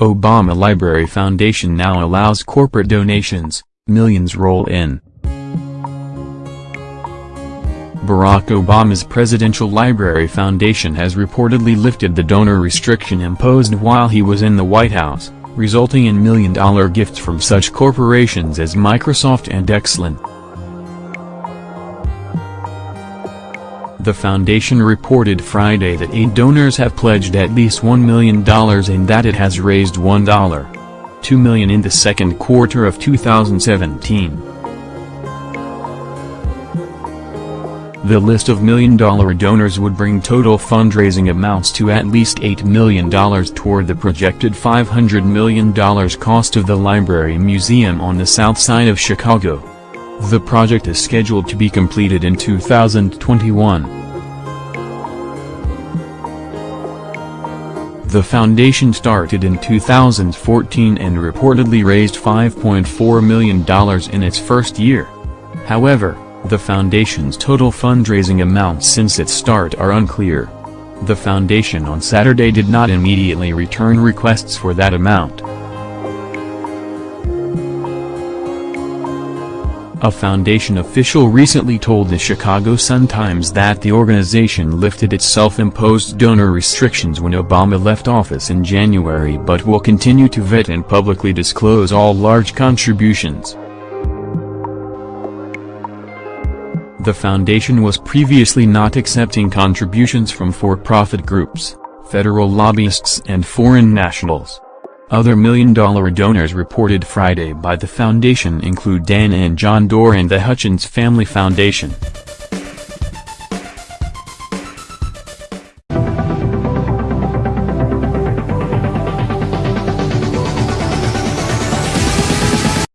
Obama Library Foundation now allows corporate donations, millions roll in. Barack Obama's Presidential Library Foundation has reportedly lifted the donor restriction imposed while he was in the White House, resulting in million-dollar gifts from such corporations as Microsoft and Exelon. The foundation reported Friday that eight donors have pledged at least $1 million and that it has raised $1. 2 million in the second quarter of 2017. The list of million-dollar donors would bring total fundraising amounts to at least $8 million toward the projected $500 million cost of the Library Museum on the south side of Chicago. The project is scheduled to be completed in 2021. The foundation started in 2014 and reportedly raised $5.4 million in its first year. However, the foundation's total fundraising amounts since its start are unclear. The foundation on Saturday did not immediately return requests for that amount. A foundation official recently told the Chicago Sun-Times that the organization lifted its self-imposed donor restrictions when Obama left office in January but will continue to vet and publicly disclose all large contributions. The foundation was previously not accepting contributions from for-profit groups, federal lobbyists and foreign nationals. Other million-dollar donors reported Friday by the foundation include Ann and John Doerr and the Hutchins Family Foundation.